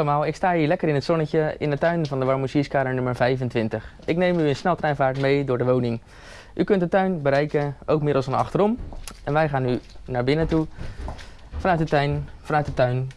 allemaal, ik sta hier lekker in het zonnetje in de tuin van de Warmoesierskader nummer 25. Ik neem u in sneltreinvaart mee door de woning. U kunt de tuin bereiken, ook middels een achterom. En wij gaan nu naar binnen toe, vanuit de tuin, vanuit de tuin